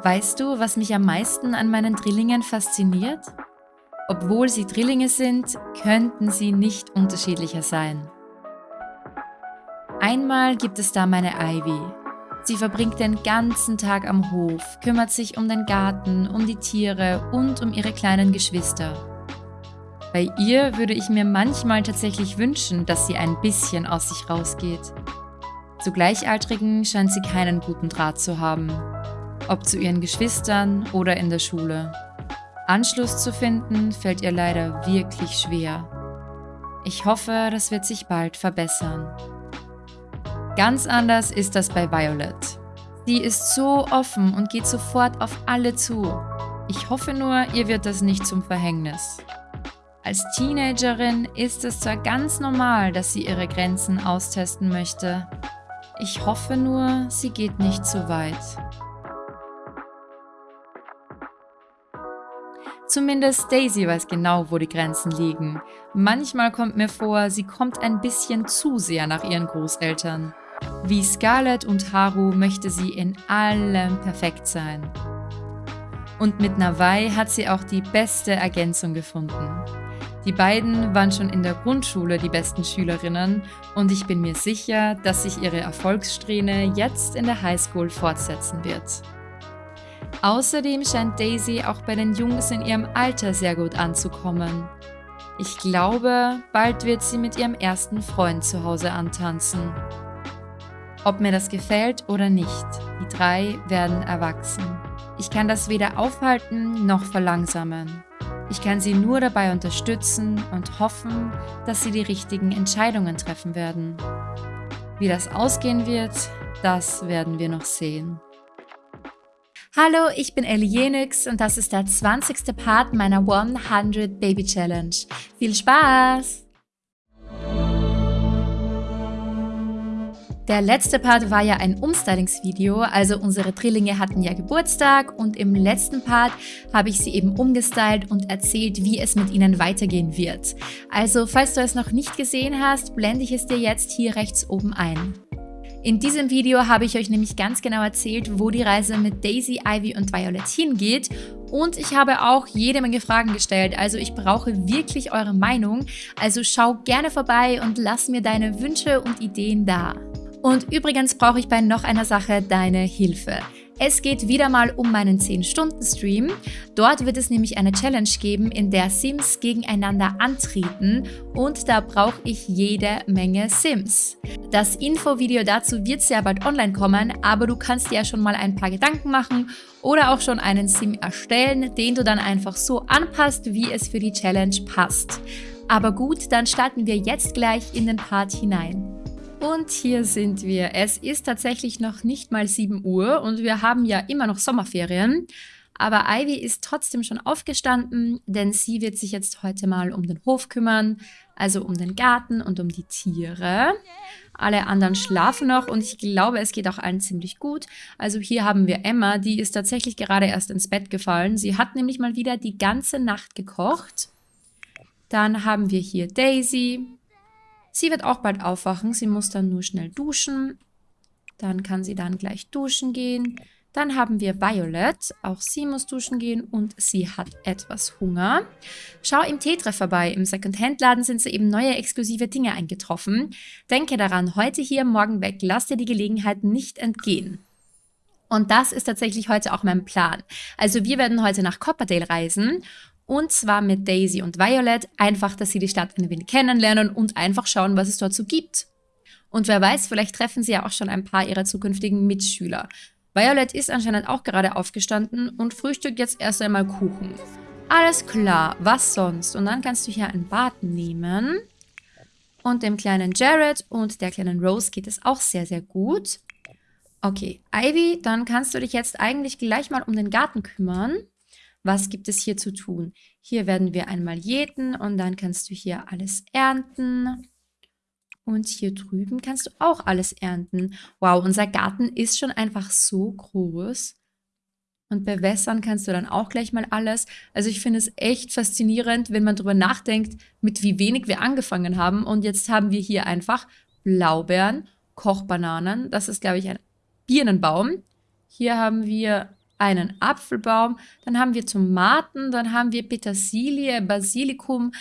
Weißt du, was mich am meisten an meinen Drillingen fasziniert? Obwohl sie Drillinge sind, könnten sie nicht unterschiedlicher sein. Einmal gibt es da meine Ivy. Sie verbringt den ganzen Tag am Hof, kümmert sich um den Garten, um die Tiere und um ihre kleinen Geschwister. Bei ihr würde ich mir manchmal tatsächlich wünschen, dass sie ein bisschen aus sich rausgeht. Zu Gleichaltrigen scheint sie keinen guten Draht zu haben ob zu ihren Geschwistern oder in der Schule. Anschluss zu finden fällt ihr leider wirklich schwer. Ich hoffe, das wird sich bald verbessern. Ganz anders ist das bei Violet. Sie ist so offen und geht sofort auf alle zu. Ich hoffe nur, ihr wird das nicht zum Verhängnis. Als Teenagerin ist es zwar ganz normal, dass sie ihre Grenzen austesten möchte. Ich hoffe nur, sie geht nicht zu weit. Zumindest Daisy weiß genau, wo die Grenzen liegen. Manchmal kommt mir vor, sie kommt ein bisschen zu sehr nach ihren Großeltern. Wie Scarlett und Haru möchte sie in allem perfekt sein. Und mit Nawai hat sie auch die beste Ergänzung gefunden. Die beiden waren schon in der Grundschule die besten Schülerinnen und ich bin mir sicher, dass sich ihre Erfolgssträhne jetzt in der Highschool fortsetzen wird. Außerdem scheint Daisy auch bei den Jungs in ihrem Alter sehr gut anzukommen. Ich glaube, bald wird sie mit ihrem ersten Freund zu Hause antanzen. Ob mir das gefällt oder nicht, die drei werden erwachsen. Ich kann das weder aufhalten noch verlangsamen. Ich kann sie nur dabei unterstützen und hoffen, dass sie die richtigen Entscheidungen treffen werden. Wie das ausgehen wird, das werden wir noch sehen. Hallo, ich bin Ellie Jenix und das ist der 20. Part meiner 100 Baby Challenge. Viel Spaß! Der letzte Part war ja ein Umstylingsvideo, also unsere Drillinge hatten ja Geburtstag und im letzten Part habe ich sie eben umgestylt und erzählt, wie es mit ihnen weitergehen wird. Also falls du es noch nicht gesehen hast, blende ich es dir jetzt hier rechts oben ein. In diesem Video habe ich euch nämlich ganz genau erzählt, wo die Reise mit Daisy, Ivy und Violet hingeht und ich habe auch jede Menge Fragen gestellt, also ich brauche wirklich eure Meinung. Also schau gerne vorbei und lass mir deine Wünsche und Ideen da. Und übrigens brauche ich bei noch einer Sache deine Hilfe. Es geht wieder mal um meinen 10-Stunden-Stream. Dort wird es nämlich eine Challenge geben, in der Sims gegeneinander antreten und da brauche ich jede Menge Sims. Das Infovideo dazu wird sehr bald online kommen, aber du kannst dir ja schon mal ein paar Gedanken machen oder auch schon einen Sim erstellen, den du dann einfach so anpasst, wie es für die Challenge passt. Aber gut, dann starten wir jetzt gleich in den Part hinein. Und hier sind wir. Es ist tatsächlich noch nicht mal 7 Uhr und wir haben ja immer noch Sommerferien. Aber Ivy ist trotzdem schon aufgestanden, denn sie wird sich jetzt heute mal um den Hof kümmern, also um den Garten und um die Tiere. Alle anderen schlafen noch und ich glaube, es geht auch allen ziemlich gut. Also hier haben wir Emma, die ist tatsächlich gerade erst ins Bett gefallen. Sie hat nämlich mal wieder die ganze Nacht gekocht. Dann haben wir hier Daisy, Sie wird auch bald aufwachen. Sie muss dann nur schnell duschen. Dann kann sie dann gleich duschen gehen. Dann haben wir Violet. Auch sie muss duschen gehen und sie hat etwas Hunger. Schau im Tetra vorbei. Im Secondhand-Laden sind so eben neue exklusive Dinge eingetroffen. Denke daran, heute hier, morgen weg. Lass dir die Gelegenheit nicht entgehen. Und das ist tatsächlich heute auch mein Plan. Also wir werden heute nach Copperdale reisen und zwar mit Daisy und Violet, einfach, dass sie die Stadt ein wenig kennenlernen und einfach schauen, was es dort so gibt. Und wer weiß, vielleicht treffen sie ja auch schon ein paar ihrer zukünftigen Mitschüler. Violet ist anscheinend auch gerade aufgestanden und frühstückt jetzt erst einmal Kuchen. Alles klar, was sonst? Und dann kannst du hier ein Bad nehmen. Und dem kleinen Jared und der kleinen Rose geht es auch sehr, sehr gut. Okay, Ivy, dann kannst du dich jetzt eigentlich gleich mal um den Garten kümmern. Was gibt es hier zu tun? Hier werden wir einmal jäten und dann kannst du hier alles ernten. Und hier drüben kannst du auch alles ernten. Wow, unser Garten ist schon einfach so groß. Und bewässern kannst du dann auch gleich mal alles. Also ich finde es echt faszinierend, wenn man darüber nachdenkt, mit wie wenig wir angefangen haben. Und jetzt haben wir hier einfach Blaubeeren, Kochbananen. Das ist, glaube ich, ein Birnenbaum. Hier haben wir einen Apfelbaum, dann haben wir Tomaten, dann haben wir Petersilie, Basilikum,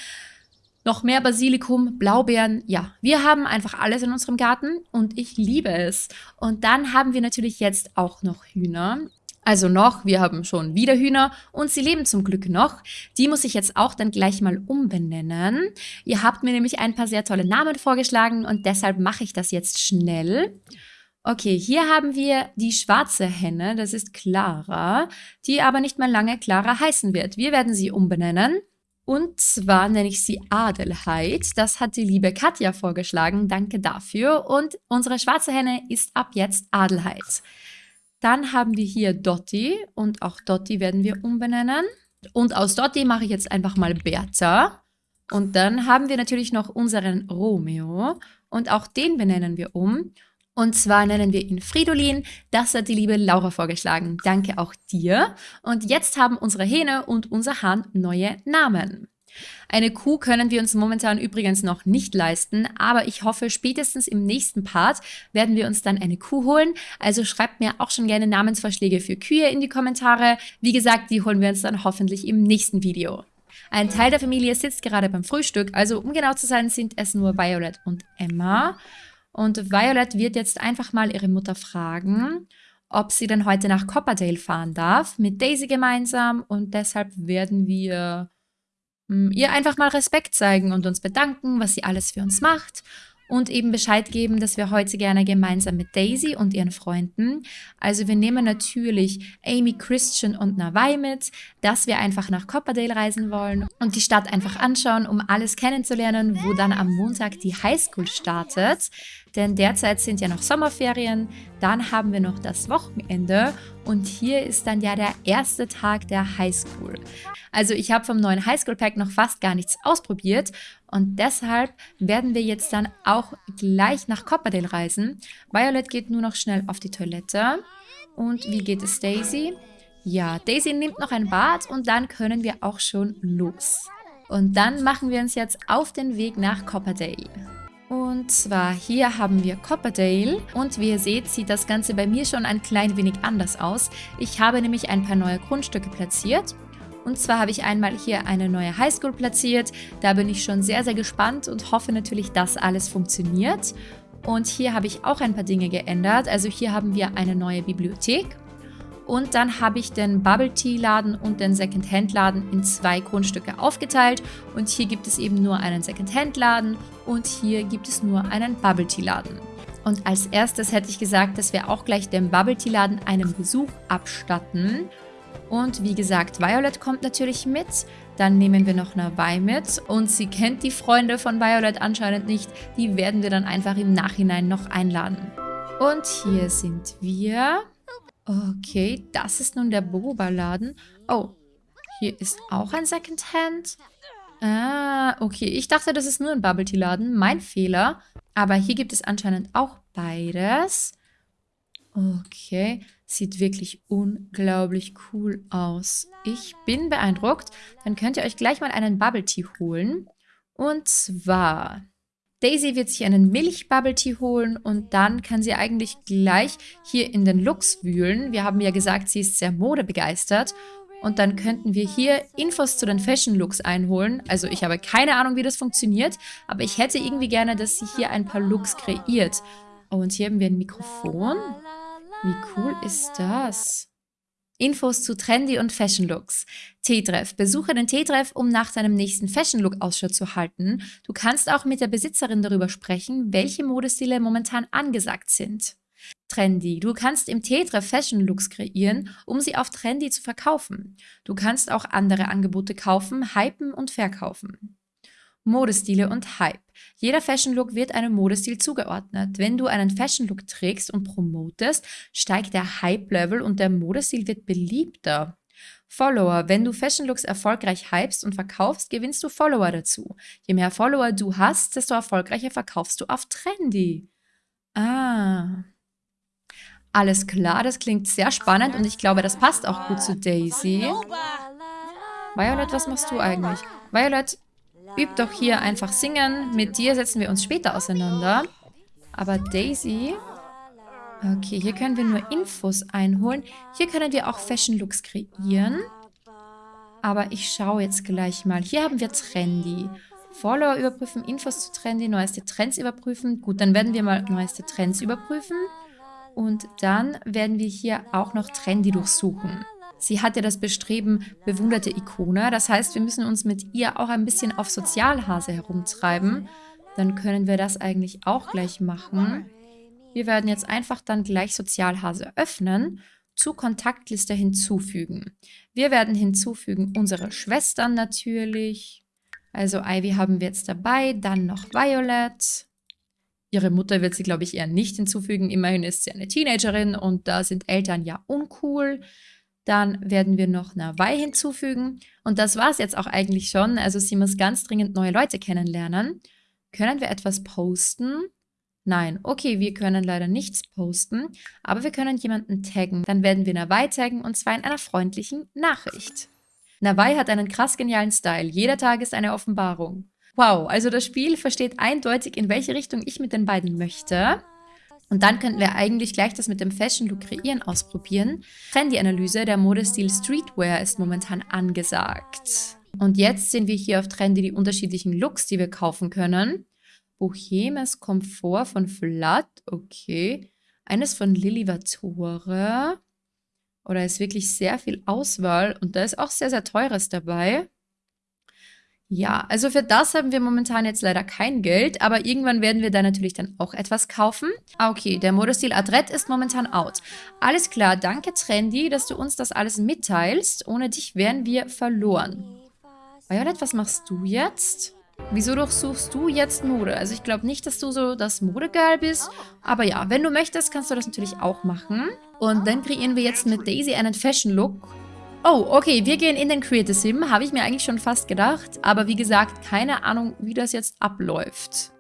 noch mehr Basilikum, Blaubeeren. Ja, wir haben einfach alles in unserem Garten und ich liebe es. Und dann haben wir natürlich jetzt auch noch Hühner. Also noch, wir haben schon wieder Hühner und sie leben zum Glück noch. Die muss ich jetzt auch dann gleich mal umbenennen. Ihr habt mir nämlich ein paar sehr tolle Namen vorgeschlagen und deshalb mache ich das jetzt schnell. Okay, hier haben wir die schwarze Henne, das ist Clara, die aber nicht mehr lange Clara heißen wird. Wir werden sie umbenennen. Und zwar nenne ich sie Adelheid. Das hat die liebe Katja vorgeschlagen. Danke dafür. Und unsere schwarze Henne ist ab jetzt Adelheid. Dann haben wir hier Dotti und auch Dotti werden wir umbenennen. Und aus Dotti mache ich jetzt einfach mal Bertha. Und dann haben wir natürlich noch unseren Romeo und auch den benennen wir um. Und zwar nennen wir ihn Fridolin. Das hat die liebe Laura vorgeschlagen. Danke auch dir. Und jetzt haben unsere Hähne und unser Hahn neue Namen. Eine Kuh können wir uns momentan übrigens noch nicht leisten, aber ich hoffe, spätestens im nächsten Part werden wir uns dann eine Kuh holen. Also schreibt mir auch schon gerne Namensvorschläge für Kühe in die Kommentare. Wie gesagt, die holen wir uns dann hoffentlich im nächsten Video. Ein Teil der Familie sitzt gerade beim Frühstück, also um genau zu sein, sind es nur Violet und Emma. Und Violet wird jetzt einfach mal ihre Mutter fragen, ob sie denn heute nach Copperdale fahren darf, mit Daisy gemeinsam. Und deshalb werden wir hm, ihr einfach mal Respekt zeigen und uns bedanken, was sie alles für uns macht und eben Bescheid geben, dass wir heute gerne gemeinsam mit Daisy und ihren Freunden, also wir nehmen natürlich Amy, Christian und Nawai mit, dass wir einfach nach Copperdale reisen wollen und die Stadt einfach anschauen, um alles kennenzulernen, wo dann am Montag die Highschool startet. Denn derzeit sind ja noch Sommerferien, dann haben wir noch das Wochenende und hier ist dann ja der erste Tag der Highschool. Also ich habe vom neuen Highschool Pack noch fast gar nichts ausprobiert und deshalb werden wir jetzt dann auch gleich nach Copperdale reisen. Violet geht nur noch schnell auf die Toilette. Und wie geht es Daisy? Ja, Daisy nimmt noch ein Bad und dann können wir auch schon los. Und dann machen wir uns jetzt auf den Weg nach Copperdale. Und zwar hier haben wir Copperdale und wie ihr seht, sieht das Ganze bei mir schon ein klein wenig anders aus. Ich habe nämlich ein paar neue Grundstücke platziert und zwar habe ich einmal hier eine neue Highschool platziert. Da bin ich schon sehr, sehr gespannt und hoffe natürlich, dass alles funktioniert. Und hier habe ich auch ein paar Dinge geändert. Also hier haben wir eine neue Bibliothek. Und dann habe ich den Bubble Tea Laden und den Second Hand Laden in zwei Grundstücke aufgeteilt. Und hier gibt es eben nur einen Second Hand Laden und hier gibt es nur einen Bubble Tea Laden. Und als erstes hätte ich gesagt, dass wir auch gleich dem Bubble Tea Laden einen Besuch abstatten. Und wie gesagt, Violet kommt natürlich mit. Dann nehmen wir noch Nawai mit. Und sie kennt die Freunde von Violet anscheinend nicht. Die werden wir dann einfach im Nachhinein noch einladen. Und hier sind wir. Okay, das ist nun der Boba-Laden. Oh, hier ist auch ein Secondhand. Ah, okay. Ich dachte, das ist nur ein Bubble Tea Laden. Mein Fehler. Aber hier gibt es anscheinend auch beides. Okay. Sieht wirklich unglaublich cool aus. Ich bin beeindruckt. Dann könnt ihr euch gleich mal einen Bubble Tea holen. Und zwar... Daisy wird sich einen Milch-Bubble Tea holen und dann kann sie eigentlich gleich hier in den Looks wühlen. Wir haben ja gesagt, sie ist sehr modebegeistert. Und dann könnten wir hier Infos zu den Fashion-Looks einholen. Also ich habe keine Ahnung, wie das funktioniert, aber ich hätte irgendwie gerne, dass sie hier ein paar Looks kreiert. und hier haben wir ein Mikrofon. Wie cool ist das? Infos zu Trendy und Fashion Looks. T-Treff. Besuche den T-Treff, um nach deinem nächsten Fashion Look Ausschau zu halten. Du kannst auch mit der Besitzerin darüber sprechen, welche Modestile momentan angesagt sind. Trendy. Du kannst im T-Treff Fashion Looks kreieren, um sie auf Trendy zu verkaufen. Du kannst auch andere Angebote kaufen, hypen und verkaufen. Modestile und Hype. Jeder Fashion Look wird einem Modestil zugeordnet. Wenn du einen Fashion Look trägst und promotest, steigt der Hype-Level und der Modestil wird beliebter. Follower. Wenn du Fashion Looks erfolgreich hypst und verkaufst, gewinnst du Follower dazu. Je mehr Follower du hast, desto erfolgreicher verkaufst du auf Trendy. Ah. Alles klar, das klingt sehr spannend und ich glaube, das passt auch gut zu Daisy. Violet, was machst du eigentlich? Violet, Üb doch hier einfach singen. Mit dir setzen wir uns später auseinander. Aber Daisy... Okay, hier können wir nur Infos einholen. Hier können wir auch Fashion Looks kreieren. Aber ich schaue jetzt gleich mal. Hier haben wir Trendy. Follower überprüfen, Infos zu Trendy, neueste Trends überprüfen. Gut, dann werden wir mal neueste Trends überprüfen. Und dann werden wir hier auch noch Trendy durchsuchen. Sie hat ja das Bestreben, bewunderte Ikone. Das heißt, wir müssen uns mit ihr auch ein bisschen auf Sozialhase herumtreiben. Dann können wir das eigentlich auch gleich machen. Wir werden jetzt einfach dann gleich Sozialhase öffnen, zu Kontaktliste hinzufügen. Wir werden hinzufügen unsere Schwestern natürlich. Also Ivy haben wir jetzt dabei, dann noch Violet. Ihre Mutter wird sie, glaube ich, eher nicht hinzufügen. Immerhin ist sie eine Teenagerin und da sind Eltern ja uncool. Dann werden wir noch Nawai hinzufügen. Und das war es jetzt auch eigentlich schon. Also sie muss ganz dringend neue Leute kennenlernen. Können wir etwas posten? Nein, okay, wir können leider nichts posten, aber wir können jemanden taggen. Dann werden wir Nawai taggen und zwar in einer freundlichen Nachricht. Nawai hat einen krass genialen Style. Jeder Tag ist eine Offenbarung. Wow, also das Spiel versteht eindeutig, in welche Richtung ich mit den beiden möchte. Und dann könnten wir eigentlich gleich das mit dem Fashion Look kreieren ausprobieren. Trendy-Analyse, der Modestil Streetwear ist momentan angesagt. Und jetzt sehen wir hier auf Trendy die unterschiedlichen Looks, die wir kaufen können. Bohemes Komfort von Flat, okay. Eines von Lilly Vatore. Oder ist wirklich sehr viel Auswahl und da ist auch sehr, sehr teures dabei. Ja, also für das haben wir momentan jetzt leider kein Geld, aber irgendwann werden wir da natürlich dann auch etwas kaufen. Ah, okay, der Modestil Adrett ist momentan out. Alles klar, danke Trendy, dass du uns das alles mitteilst. Ohne dich wären wir verloren. Violet, was machst du jetzt? Wieso durchsuchst du jetzt Mode? Also ich glaube nicht, dass du so das Modegirl bist. Aber ja, wenn du möchtest, kannst du das natürlich auch machen. Und dann kreieren wir jetzt mit Daisy einen Fashion-Look. Oh, okay, wir gehen in den Creative Sim, habe ich mir eigentlich schon fast gedacht. Aber wie gesagt, keine Ahnung, wie das jetzt abläuft.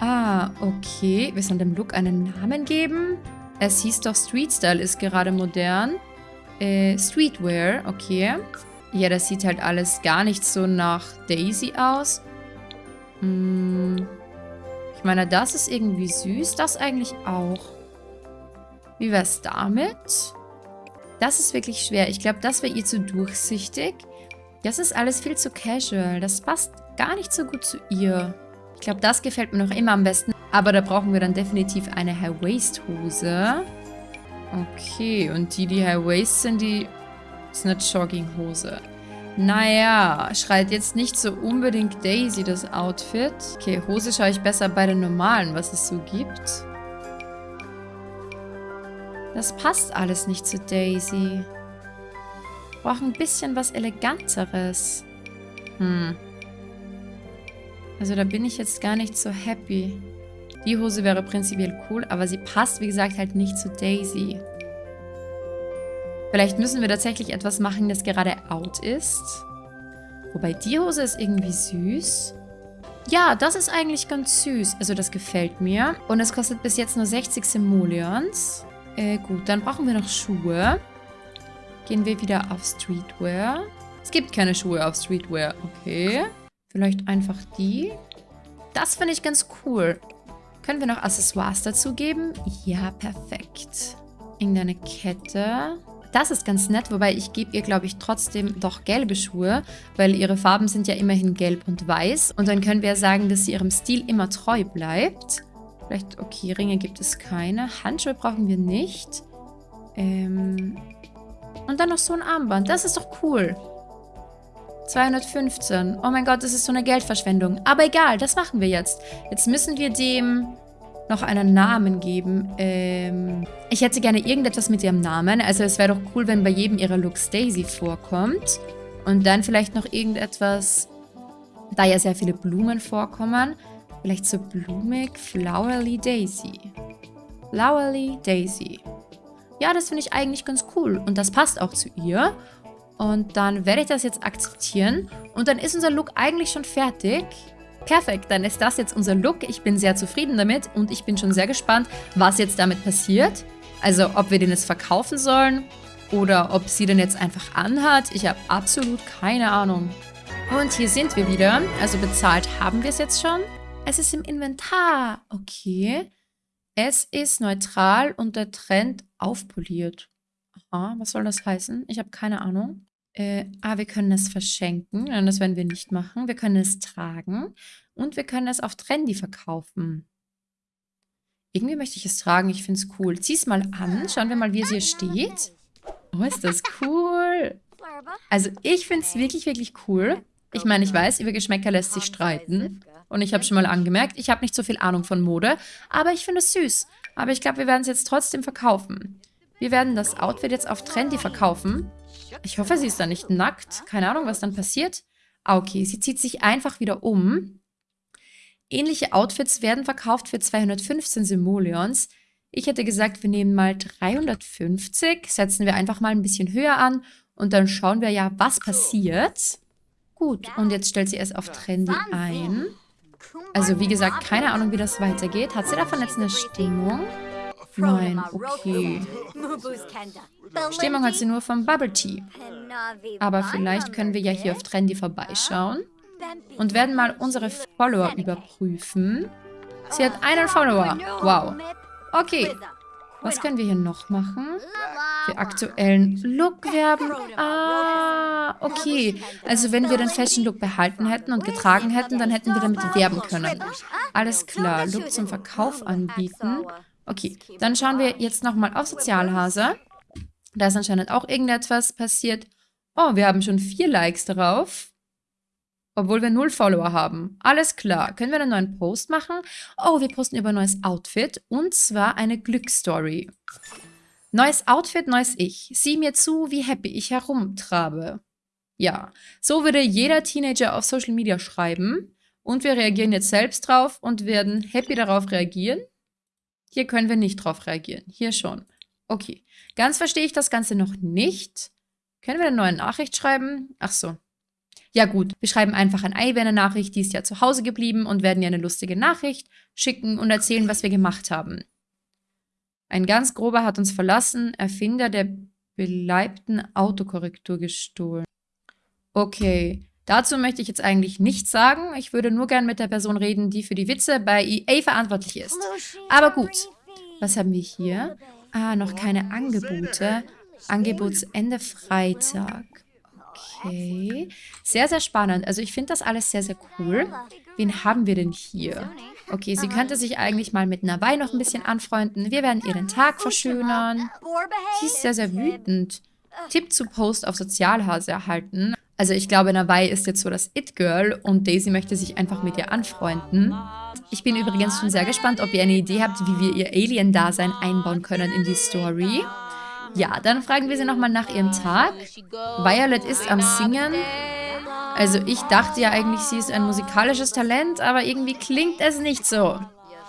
Ah, okay. Wir sollen dem Look einen Namen geben. Es hieß doch Street Style ist gerade modern. Äh, Streetwear, okay. Ja, das sieht halt alles gar nicht so nach Daisy aus. Hm. Ich meine, das ist irgendwie süß. Das eigentlich auch. Wie wär's damit? Das ist wirklich schwer. Ich glaube, das wäre ihr zu durchsichtig. Das ist alles viel zu casual. Das passt gar nicht so gut zu ihr. Ich glaube, das gefällt mir noch immer am besten. Aber da brauchen wir dann definitiv eine High-Waist-Hose. Okay, und die, die High-Waist sind, die ist eine Jogginghose. Naja, schreit jetzt nicht so unbedingt Daisy das Outfit. Okay, Hose schaue ich besser bei den normalen, was es so gibt. Das passt alles nicht zu Daisy. Braucht ein bisschen was Eleganteres. Hm. Also da bin ich jetzt gar nicht so happy. Die Hose wäre prinzipiell cool, aber sie passt, wie gesagt, halt nicht zu Daisy. Vielleicht müssen wir tatsächlich etwas machen, das gerade out ist. Wobei die Hose ist irgendwie süß. Ja, das ist eigentlich ganz süß. Also das gefällt mir. Und es kostet bis jetzt nur 60 Simoleons. Äh, gut, dann brauchen wir noch Schuhe. Gehen wir wieder auf Streetwear. Es gibt keine Schuhe auf Streetwear. Okay. Vielleicht einfach die. Das finde ich ganz cool. Können wir noch Accessoires dazu geben? Ja, perfekt. Irgendeine Kette. Das ist ganz nett, wobei ich gebe ihr, glaube ich, trotzdem doch gelbe Schuhe, weil ihre Farben sind ja immerhin gelb und weiß. Und dann können wir sagen, dass sie ihrem Stil immer treu bleibt. Vielleicht, okay, Ringe gibt es keine. Handschuhe brauchen wir nicht. Ähm und dann noch so ein Armband. Das ist doch cool. 215. Oh mein Gott, das ist so eine Geldverschwendung. Aber egal, das machen wir jetzt. Jetzt müssen wir dem noch einen Namen geben. Ähm ich hätte gerne irgendetwas mit ihrem Namen. Also es wäre doch cool, wenn bei jedem ihrer Looks Daisy vorkommt. Und dann vielleicht noch irgendetwas, da ja sehr viele Blumen vorkommen. Vielleicht so blumig, Flowerly Daisy. Flowerly Daisy. Ja, das finde ich eigentlich ganz cool. Und das passt auch zu ihr. Und dann werde ich das jetzt akzeptieren. Und dann ist unser Look eigentlich schon fertig. Perfekt, dann ist das jetzt unser Look. Ich bin sehr zufrieden damit und ich bin schon sehr gespannt, was jetzt damit passiert. Also ob wir den jetzt verkaufen sollen oder ob sie den jetzt einfach anhat. Ich habe absolut keine Ahnung. Und hier sind wir wieder. Also bezahlt haben wir es jetzt schon. Es ist im Inventar. Okay. Es ist neutral und der Trend aufpoliert. Aha, was soll das heißen? Ich habe keine Ahnung. Äh, ah, wir können es verschenken. Nein, das werden wir nicht machen. Wir können es tragen und wir können es auf Trendy verkaufen. Irgendwie möchte ich es tragen. Ich finde es cool. Zieh es mal an. Schauen wir mal, wie es hier steht. Oh, ist das cool. Also ich finde es wirklich, wirklich cool. Ich meine, ich weiß, über Geschmäcker lässt sich streiten. Und ich habe schon mal angemerkt, ich habe nicht so viel Ahnung von Mode, aber ich finde es süß. Aber ich glaube, wir werden es jetzt trotzdem verkaufen. Wir werden das Outfit jetzt auf Trendy verkaufen. Ich hoffe, sie ist dann nicht nackt. Keine Ahnung, was dann passiert. Ah, okay, sie zieht sich einfach wieder um. Ähnliche Outfits werden verkauft für 215 Simoleons. Ich hätte gesagt, wir nehmen mal 350, setzen wir einfach mal ein bisschen höher an und dann schauen wir ja, was passiert. Gut, und jetzt stellt sie es auf Trendy ein. Also wie gesagt, keine Ahnung, wie das weitergeht. Hat sie davon jetzt eine Stimmung? Nein, okay. Stimmung hat sie nur vom Bubble Tea. Aber vielleicht können wir ja hier auf Trendy vorbeischauen und werden mal unsere Follower überprüfen. Sie hat einen Follower. Wow. Okay. Was können wir hier noch machen? Für aktuellen Look werben. Ah, okay. Also wenn wir den Fashion Look behalten hätten und getragen hätten, dann hätten wir damit werben können. Alles klar. Look zum Verkauf anbieten. Okay, dann schauen wir jetzt nochmal auf Sozialhase. Da ist anscheinend auch irgendetwas passiert. Oh, wir haben schon vier Likes darauf. Obwohl wir null Follower haben. Alles klar. Können wir einen neuen Post machen? Oh, wir posten über ein neues Outfit. Und zwar eine Glücksstory. Neues Outfit, neues Ich. Sieh mir zu, wie happy ich herumtrabe. Ja, so würde jeder Teenager auf Social Media schreiben. Und wir reagieren jetzt selbst drauf und werden happy darauf reagieren. Hier können wir nicht drauf reagieren. Hier schon. Okay. Ganz verstehe ich das Ganze noch nicht. Können wir eine neue Nachricht schreiben? Ach so. Ja gut, wir schreiben einfach an Ivy eine Nachricht, die ist ja zu Hause geblieben und werden ihr eine lustige Nachricht schicken und erzählen, was wir gemacht haben. Ein ganz grober hat uns verlassen, Erfinder der beleibten Autokorrektur gestohlen. Okay, dazu möchte ich jetzt eigentlich nichts sagen. Ich würde nur gern mit der Person reden, die für die Witze bei EA verantwortlich ist. Aber gut, was haben wir hier? Ah, noch keine Angebote. Angebotsende Freitag. Okay. Sehr, sehr spannend. Also ich finde das alles sehr, sehr cool. Wen haben wir denn hier? Okay, sie könnte sich eigentlich mal mit Nawai noch ein bisschen anfreunden. Wir werden ihr den Tag verschönern. Sie ist sehr, sehr wütend. Tipp zu Post auf Sozialhase erhalten. Also ich glaube, Nawai ist jetzt so das It-Girl und Daisy möchte sich einfach mit ihr anfreunden. Ich bin übrigens schon sehr gespannt, ob ihr eine Idee habt, wie wir ihr Alien-Dasein einbauen können in die Story. Ja, dann fragen wir sie nochmal nach ihrem Tag. Violet ist am Singen. Also ich dachte ja eigentlich, sie ist ein musikalisches Talent, aber irgendwie klingt es nicht so.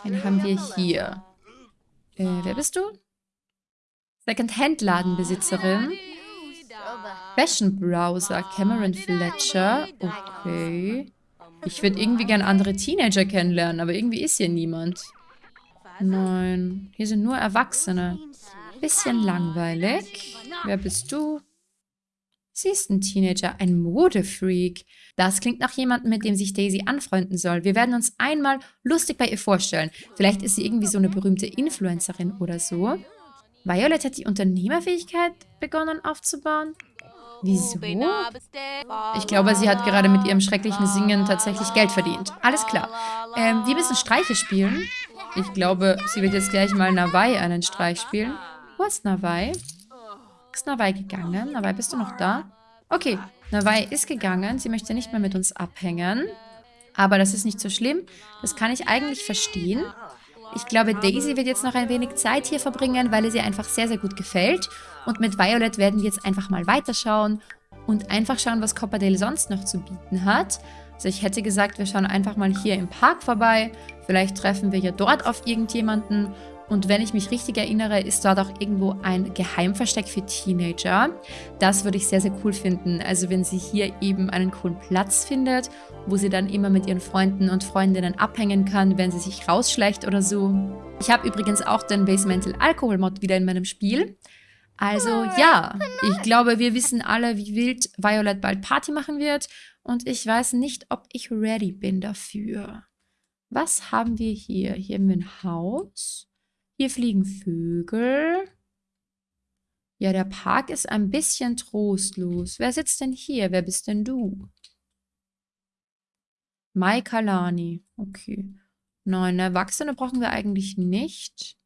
Wen haben wir hier? Äh, wer bist du? Second-Hand-Ladenbesitzerin. Fashion Browser, Cameron Fletcher. Okay. Ich würde irgendwie gerne andere Teenager kennenlernen, aber irgendwie ist hier niemand. Nein, hier sind nur Erwachsene. Bisschen langweilig. Wer bist du? Sie ist ein Teenager, ein Modefreak. Das klingt nach jemandem, mit dem sich Daisy anfreunden soll. Wir werden uns einmal lustig bei ihr vorstellen. Vielleicht ist sie irgendwie so eine berühmte Influencerin oder so. Violet hat die Unternehmerfähigkeit begonnen aufzubauen. Wieso? Ich glaube, sie hat gerade mit ihrem schrecklichen Singen tatsächlich Geld verdient. Alles klar. Ähm, wir müssen Streiche spielen. Ich glaube, sie wird jetzt gleich mal Nawai einen Streich spielen. Wo ist Nawai? Ist Nawai gegangen? Nawai, bist du noch da? Okay, Nawai ist gegangen. Sie möchte nicht mehr mit uns abhängen. Aber das ist nicht so schlimm. Das kann ich eigentlich verstehen. Ich glaube, Daisy wird jetzt noch ein wenig Zeit hier verbringen, weil es ihr einfach sehr, sehr gut gefällt. Und mit Violet werden wir jetzt einfach mal weiterschauen und einfach schauen, was Copperdale sonst noch zu bieten hat. Also ich hätte gesagt, wir schauen einfach mal hier im Park vorbei. Vielleicht treffen wir ja dort auf irgendjemanden und wenn ich mich richtig erinnere, ist dort auch irgendwo ein Geheimversteck für Teenager. Das würde ich sehr, sehr cool finden. Also wenn sie hier eben einen coolen Platz findet, wo sie dann immer mit ihren Freunden und Freundinnen abhängen kann, wenn sie sich rausschleicht oder so. Ich habe übrigens auch den Basemental Alcohol Mod wieder in meinem Spiel. Also ja, ich glaube, wir wissen alle, wie wild Violet bald Party machen wird. Und ich weiß nicht, ob ich ready bin dafür. Was haben wir hier? Hier haben wir ein Haus. Hier fliegen Vögel. Ja, der Park ist ein bisschen trostlos. Wer sitzt denn hier? Wer bist denn du? Mai Kalani. Okay. Nein, Erwachsene brauchen wir eigentlich nicht.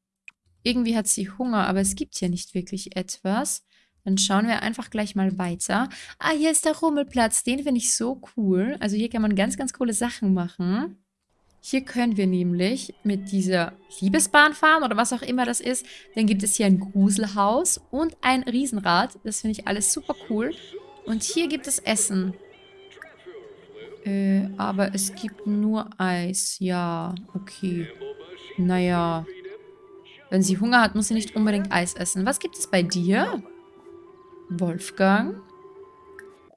Irgendwie hat sie Hunger, aber es gibt hier nicht wirklich etwas. Dann schauen wir einfach gleich mal weiter. Ah, hier ist der Rummelplatz. Den finde ich so cool. Also hier kann man ganz, ganz coole Sachen machen. Hier können wir nämlich mit dieser Liebesbahn fahren oder was auch immer das ist. Dann gibt es hier ein Gruselhaus und ein Riesenrad. Das finde ich alles super cool. Und hier gibt es Essen. Äh, aber es gibt nur Eis. Ja, okay. Naja. Wenn sie Hunger hat, muss sie nicht unbedingt Eis essen. Was gibt es bei dir? Wolfgang?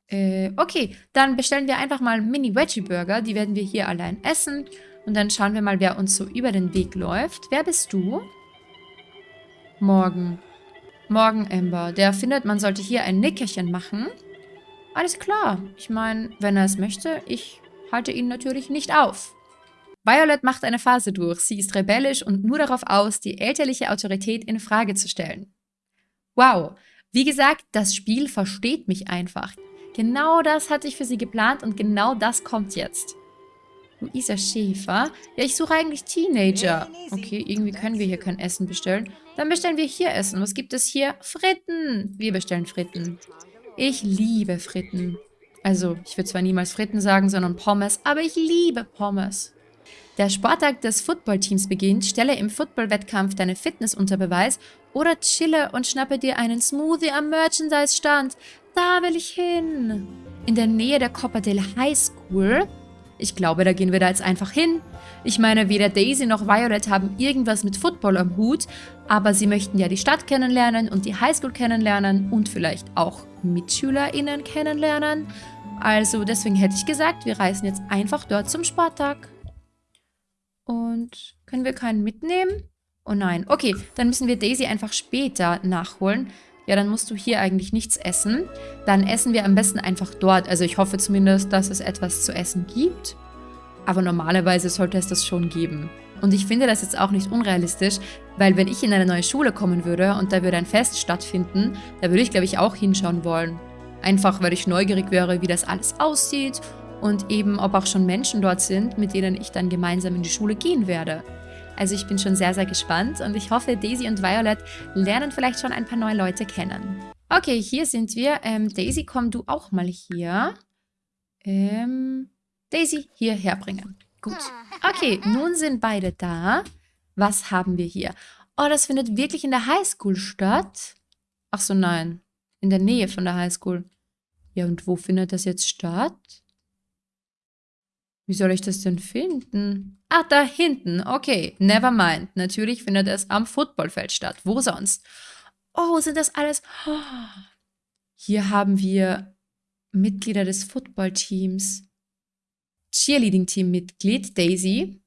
Äh, okay, dann bestellen wir einfach mal Mini-Veggie-Burger. Die werden wir hier allein essen. Und dann schauen wir mal, wer uns so über den Weg läuft. Wer bist du? Morgen. Morgen, Amber. Der findet, man sollte hier ein Nickerchen machen. Alles klar. Ich meine, wenn er es möchte, ich halte ihn natürlich nicht auf. Violet macht eine Phase durch. Sie ist rebellisch und nur darauf aus, die elterliche Autorität in Frage zu stellen. Wow. Wie gesagt, das Spiel versteht mich einfach. Genau das hatte ich für sie geplant und genau das kommt jetzt. Luisa Schäfer. Ja, ich suche eigentlich Teenager. Okay, irgendwie können wir hier kein Essen bestellen. Dann bestellen wir hier Essen. Was gibt es hier? Fritten. Wir bestellen Fritten. Ich liebe Fritten. Also, ich würde zwar niemals Fritten sagen, sondern Pommes, aber ich liebe Pommes. Der Sporttag des Footballteams beginnt, stelle im Footballwettkampf deine Fitness unter Beweis oder chille und schnappe dir einen Smoothie am Merchandise-Stand. Da will ich hin. In der Nähe der Copperdale High School ich glaube, da gehen wir da jetzt einfach hin. Ich meine, weder Daisy noch Violet haben irgendwas mit Football am Hut, aber sie möchten ja die Stadt kennenlernen und die Highschool kennenlernen und vielleicht auch MitschülerInnen kennenlernen. Also deswegen hätte ich gesagt, wir reisen jetzt einfach dort zum Sporttag. Und können wir keinen mitnehmen? Oh nein. Okay, dann müssen wir Daisy einfach später nachholen. Ja, dann musst du hier eigentlich nichts essen. Dann essen wir am besten einfach dort. Also ich hoffe zumindest, dass es etwas zu essen gibt. Aber normalerweise sollte es das schon geben. Und ich finde das jetzt auch nicht unrealistisch, weil wenn ich in eine neue Schule kommen würde und da würde ein Fest stattfinden, da würde ich, glaube ich, auch hinschauen wollen. Einfach, weil ich neugierig wäre, wie das alles aussieht und eben, ob auch schon Menschen dort sind, mit denen ich dann gemeinsam in die Schule gehen werde. Also ich bin schon sehr, sehr gespannt und ich hoffe, Daisy und Violet lernen vielleicht schon ein paar neue Leute kennen. Okay, hier sind wir. Ähm, Daisy, komm du auch mal hier. Ähm, Daisy hierher bringen. Gut. Okay, nun sind beide da. Was haben wir hier? Oh, das findet wirklich in der Highschool statt? Ach so, nein. In der Nähe von der Highschool. Ja, und wo findet das jetzt statt? Wie soll ich das denn finden? Ah, da hinten. Okay, never mind. Natürlich findet es am Footballfeld statt. Wo sonst? Oh, sind das alles... Oh. Hier haben wir Mitglieder des Footballteams. Cheerleading-Team-Mitglied Daisy.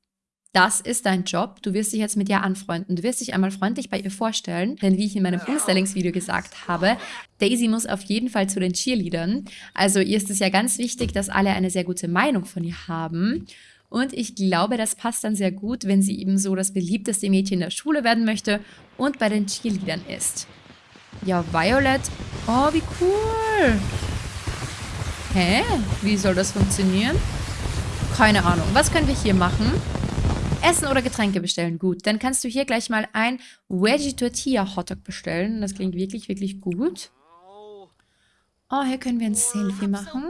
Das ist dein Job. Du wirst dich jetzt mit ihr anfreunden. Du wirst dich einmal freundlich bei ihr vorstellen. Denn wie ich in meinem Umstellungsvideo gesagt habe, Daisy muss auf jeden Fall zu den Cheerleadern. Also ihr ist es ja ganz wichtig, dass alle eine sehr gute Meinung von ihr haben. Und ich glaube, das passt dann sehr gut, wenn sie eben so das beliebteste Mädchen der Schule werden möchte und bei den Cheerleadern ist. Ja, Violet. Oh, wie cool. Hä? Wie soll das funktionieren? Keine Ahnung. Was können wir hier machen? Essen oder Getränke bestellen. Gut, dann kannst du hier gleich mal ein Veggie Tortilla Hotdog bestellen. Das klingt wirklich, wirklich gut. Oh, hier können wir ein Selfie machen.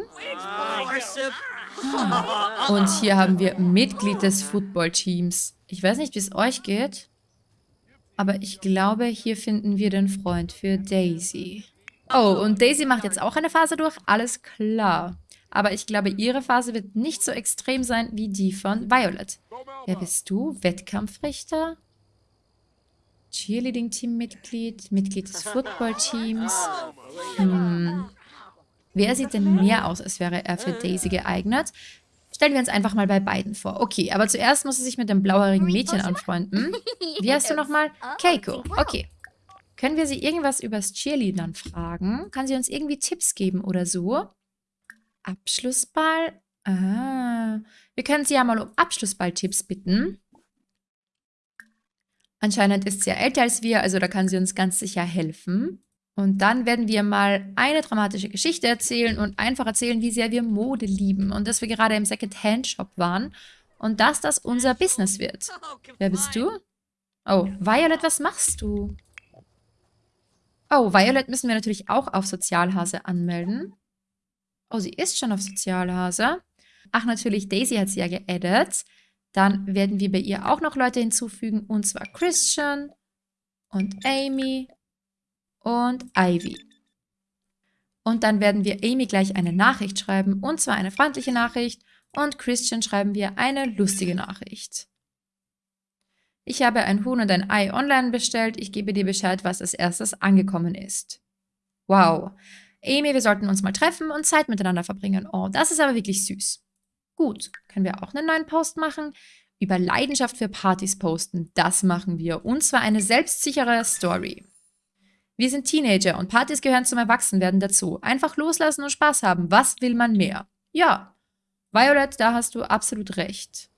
Und hier haben wir Mitglied des Footballteams. Ich weiß nicht, wie es euch geht. Aber ich glaube, hier finden wir den Freund für Daisy. Oh, und Daisy macht jetzt auch eine Phase durch. Alles klar. Aber ich glaube, ihre Phase wird nicht so extrem sein wie die von Violet. Wer bist du? Wettkampfrichter? Cheerleading-Team-Mitglied? Mitglied des Football-Teams? Hm. Wer sieht denn mehr aus, als wäre er für Daisy geeignet? Stellen wir uns einfach mal bei beiden vor. Okay, aber zuerst muss sie sich mit dem blauhaarigen Mädchen anfreunden. Wie heißt du nochmal? Keiko. Okay. Können wir sie irgendwas übers Cheerleadern fragen? Kann sie uns irgendwie Tipps geben oder so? Abschlussball? Ah, wir können sie ja mal um Abschlussball-Tipps bitten. Anscheinend ist sie ja älter als wir, also da kann sie uns ganz sicher helfen. Und dann werden wir mal eine dramatische Geschichte erzählen und einfach erzählen, wie sehr wir Mode lieben und dass wir gerade im Second-Hand-Shop waren und dass das unser Business wird. Wer bist du? Oh, Violet, was machst du? Oh, Violet müssen wir natürlich auch auf Sozialhase anmelden. Oh, sie ist schon auf Sozialhase. Ach, natürlich, Daisy hat sie ja geaddet. Dann werden wir bei ihr auch noch Leute hinzufügen, und zwar Christian und Amy und Ivy. Und dann werden wir Amy gleich eine Nachricht schreiben, und zwar eine freundliche Nachricht, und Christian schreiben wir eine lustige Nachricht. Ich habe ein Huhn und ein Ei online bestellt. Ich gebe dir Bescheid, was als erstes angekommen ist. Wow. Amy, wir sollten uns mal treffen und Zeit miteinander verbringen. Oh, das ist aber wirklich süß. Gut, können wir auch einen neuen Post machen? Über Leidenschaft für Partys posten. Das machen wir. Und zwar eine selbstsichere Story. Wir sind Teenager und Partys gehören zum Erwachsenwerden dazu. Einfach loslassen und Spaß haben. Was will man mehr? Ja. Violet, da hast du absolut recht.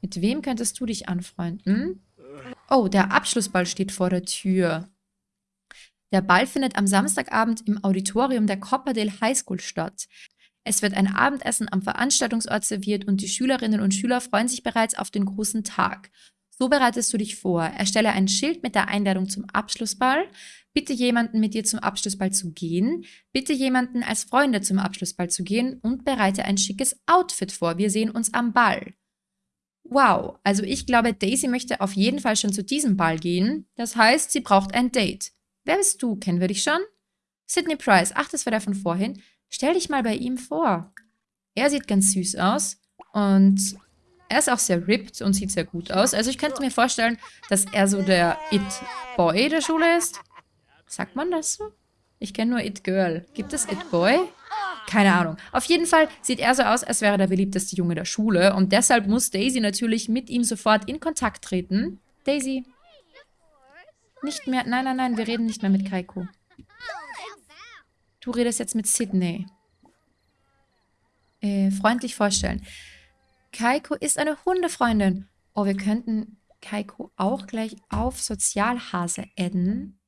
Mit wem könntest du dich anfreunden? Oh, der Abschlussball steht vor der Tür. Der Ball findet am Samstagabend im Auditorium der Copperdale High School statt. Es wird ein Abendessen am Veranstaltungsort serviert und die Schülerinnen und Schüler freuen sich bereits auf den großen Tag. So bereitest du dich vor. Erstelle ein Schild mit der Einladung zum Abschlussball. Bitte jemanden mit dir zum Abschlussball zu gehen. Bitte jemanden als Freunde zum Abschlussball zu gehen und bereite ein schickes Outfit vor. Wir sehen uns am Ball. Wow, also ich glaube, Daisy möchte auf jeden Fall schon zu diesem Ball gehen. Das heißt, sie braucht ein Date. Wer bist du? Kennen wir dich schon? Sidney Price. Ach, das war der von vorhin. Stell dich mal bei ihm vor. Er sieht ganz süß aus und er ist auch sehr ripped und sieht sehr gut aus. Also ich könnte mir vorstellen, dass er so der It-Boy der Schule ist. Sagt man das so? Ich kenne nur It-Girl. Gibt es It-Boy? Keine Ahnung. Auf jeden Fall sieht er so aus, als wäre er der beliebteste Junge der Schule. Und deshalb muss Daisy natürlich mit ihm sofort in Kontakt treten. Daisy. Nicht mehr. Nein, nein, nein. Wir reden nicht mehr mit Kaiko. Du redest jetzt mit Sydney. Äh, freundlich vorstellen. Kaiko ist eine Hundefreundin. Oh, wir könnten Kaiko auch gleich auf Sozialhase adden.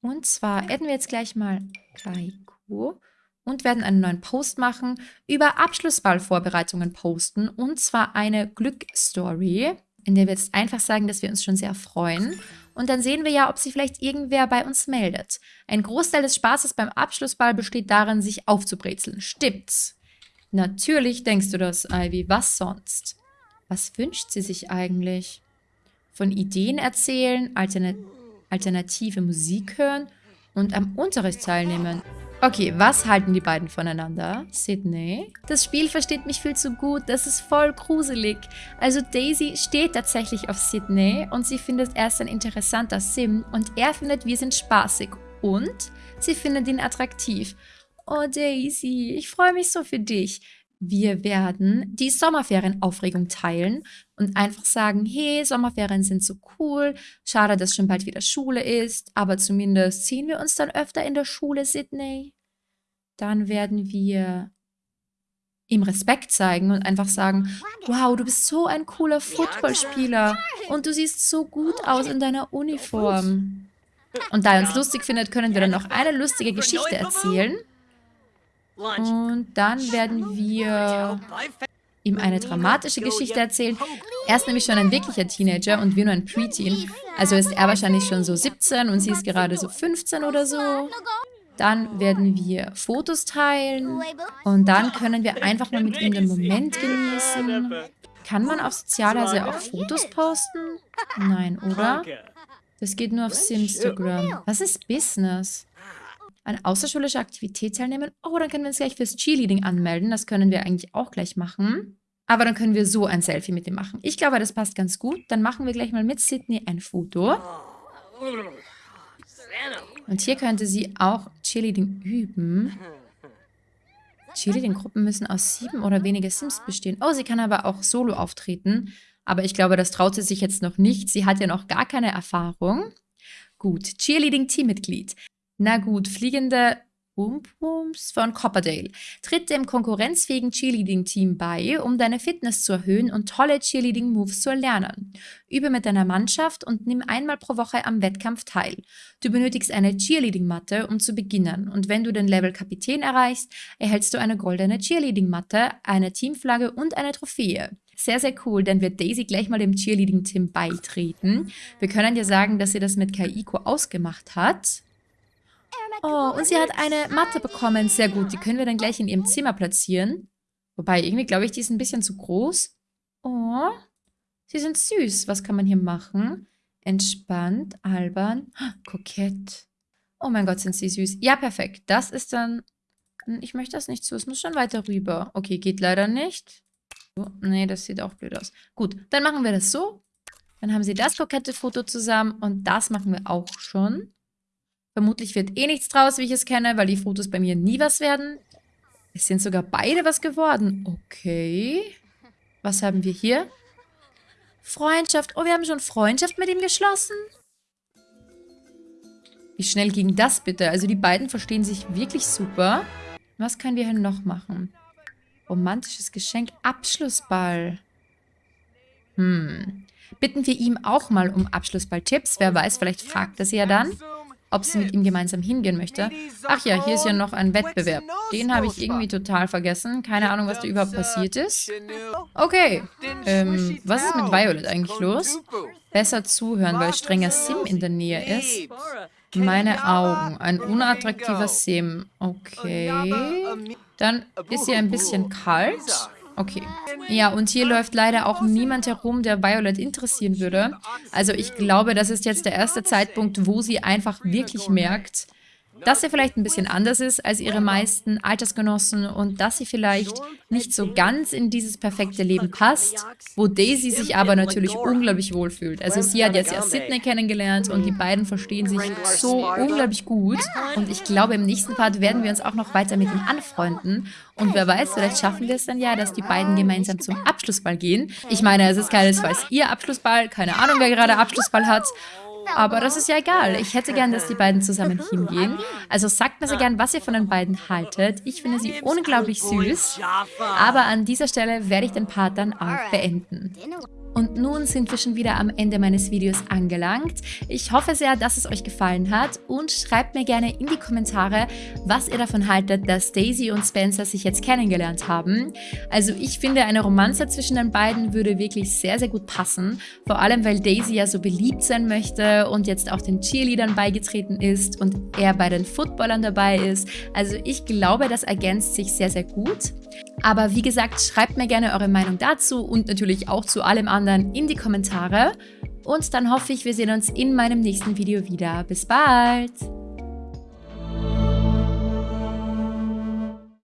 Und zwar adden wir jetzt gleich mal Kaiko und werden einen neuen Post machen, über Abschlussballvorbereitungen posten und zwar eine Glückstory, in der wir jetzt einfach sagen, dass wir uns schon sehr freuen und dann sehen wir ja, ob sich vielleicht irgendwer bei uns meldet. Ein Großteil des Spaßes beim Abschlussball besteht darin, sich aufzubrezeln. Stimmt's? Natürlich denkst du das, Ivy. Was sonst? Was wünscht sie sich eigentlich? Von Ideen erzählen, altern alternative Musik hören und am Unterricht teilnehmen. Okay, was halten die beiden voneinander? Sydney? Das Spiel versteht mich viel zu gut, das ist voll gruselig. Also Daisy steht tatsächlich auf Sydney und sie findet er ist ein interessanter Sim und er findet wir sind spaßig und sie findet ihn attraktiv. Oh Daisy, ich freue mich so für dich. Wir werden die Sommerferienaufregung teilen und einfach sagen, hey, Sommerferien sind so cool, schade, dass schon bald wieder Schule ist, aber zumindest sehen wir uns dann öfter in der Schule, Sydney. Dann werden wir ihm Respekt zeigen und einfach sagen, wow, du bist so ein cooler Footballspieler und du siehst so gut aus in deiner Uniform. Und da er uns lustig findet, können wir dann noch eine lustige Geschichte erzählen. Und dann werden wir ihm eine dramatische Geschichte erzählen. Er ist nämlich schon ein wirklicher Teenager und wir nur ein Preteen. Also ist er wahrscheinlich schon so 17 und sie ist gerade so 15 oder so. Dann werden wir Fotos teilen und dann können wir einfach mal mit ihm den Moment genießen. Kann man auf Sozialhase auch Fotos posten? Nein, oder? Das geht nur auf Simstagram. Was ist Business? An außerschulischer Aktivität teilnehmen. Oh, dann können wir uns gleich fürs Cheerleading anmelden. Das können wir eigentlich auch gleich machen. Aber dann können wir so ein Selfie mit ihm machen. Ich glaube, das passt ganz gut. Dann machen wir gleich mal mit Sydney ein Foto. Und hier könnte sie auch Cheerleading üben. Cheerleading-Gruppen müssen aus sieben oder weniger Sims bestehen. Oh, sie kann aber auch solo auftreten. Aber ich glaube, das traut sie sich jetzt noch nicht. Sie hat ja noch gar keine Erfahrung. Gut, Cheerleading-Teammitglied. Na gut, fliegende Wumps von Copperdale. Tritt dem konkurrenzfähigen Cheerleading-Team bei, um deine Fitness zu erhöhen und tolle Cheerleading-Moves zu erlernen. Übe mit deiner Mannschaft und nimm einmal pro Woche am Wettkampf teil. Du benötigst eine Cheerleading-Matte, um zu beginnen und wenn du den Level Kapitän erreichst, erhältst du eine goldene Cheerleading-Matte, eine Teamflagge und eine Trophäe. Sehr, sehr cool, dann wird Daisy gleich mal dem Cheerleading-Team beitreten. Wir können ja sagen, dass sie das mit Kaiko ausgemacht hat. Oh, und sie hat eine Matte bekommen. Sehr gut, die können wir dann gleich in ihrem Zimmer platzieren. Wobei, irgendwie glaube ich, die ist ein bisschen zu groß. Oh, sie sind süß. Was kann man hier machen? Entspannt, albern, kokett. Oh mein Gott, sind sie süß. Ja, perfekt. Das ist dann... Ich möchte das nicht so. Es muss schon weiter rüber. Okay, geht leider nicht. Oh, nee, das sieht auch blöd aus. Gut, dann machen wir das so. Dann haben sie das kokette Foto zusammen und das machen wir auch schon. Vermutlich wird eh nichts draus, wie ich es kenne, weil die Fotos bei mir nie was werden. Es sind sogar beide was geworden. Okay. Was haben wir hier? Freundschaft. Oh, wir haben schon Freundschaft mit ihm geschlossen. Wie schnell ging das bitte? Also die beiden verstehen sich wirklich super. Was können wir hier noch machen? Romantisches Geschenk. Abschlussball. Hm. Bitten wir ihm auch mal um Abschlussball-Tipps. Wer weiß, vielleicht fragt er sie ja dann ob sie mit ihm gemeinsam hingehen möchte. Ach ja, hier ist ja noch ein Wettbewerb. Den habe ich irgendwie total vergessen. Keine Ahnung, was da überhaupt passiert ist. Okay, ähm, was ist mit Violet eigentlich los? Besser zuhören, weil strenger Sim in der Nähe ist. Meine Augen, ein unattraktiver Sim. Okay. Dann ist sie ein bisschen kalt. Okay. Ja, und hier läuft leider auch niemand herum, der Violet interessieren würde. Also ich glaube, das ist jetzt der erste Zeitpunkt, wo sie einfach wirklich merkt, dass sie vielleicht ein bisschen anders ist als ihre meisten Altersgenossen und dass sie vielleicht nicht so ganz in dieses perfekte Leben passt, wo Daisy sich aber natürlich unglaublich wohlfühlt. Also sie hat jetzt ja Sydney kennengelernt und die beiden verstehen sich so unglaublich gut und ich glaube, im nächsten Part werden wir uns auch noch weiter mit ihm anfreunden und wer weiß, vielleicht schaffen wir es dann ja, dass die beiden gemeinsam zum Abschlussball gehen. Ich meine, es ist keinesfalls ihr Abschlussball, keine Ahnung, wer gerade Abschlussball hat, aber das ist ja egal. Ich hätte gern, dass die beiden zusammen hingehen. Also sagt mir so gern, was ihr von den beiden haltet. Ich finde sie unglaublich süß. Aber an dieser Stelle werde ich den Part dann auch beenden. Und nun sind wir schon wieder am Ende meines Videos angelangt. Ich hoffe sehr, dass es euch gefallen hat und schreibt mir gerne in die Kommentare, was ihr davon haltet, dass Daisy und Spencer sich jetzt kennengelernt haben. Also ich finde, eine Romanze zwischen den beiden würde wirklich sehr, sehr gut passen. Vor allem, weil Daisy ja so beliebt sein möchte und jetzt auch den Cheerleadern beigetreten ist und er bei den Footballern dabei ist. Also ich glaube, das ergänzt sich sehr, sehr gut. Aber wie gesagt, schreibt mir gerne eure Meinung dazu und natürlich auch zu allem anderen in die Kommentare. Und dann hoffe ich, wir sehen uns in meinem nächsten Video wieder. Bis bald!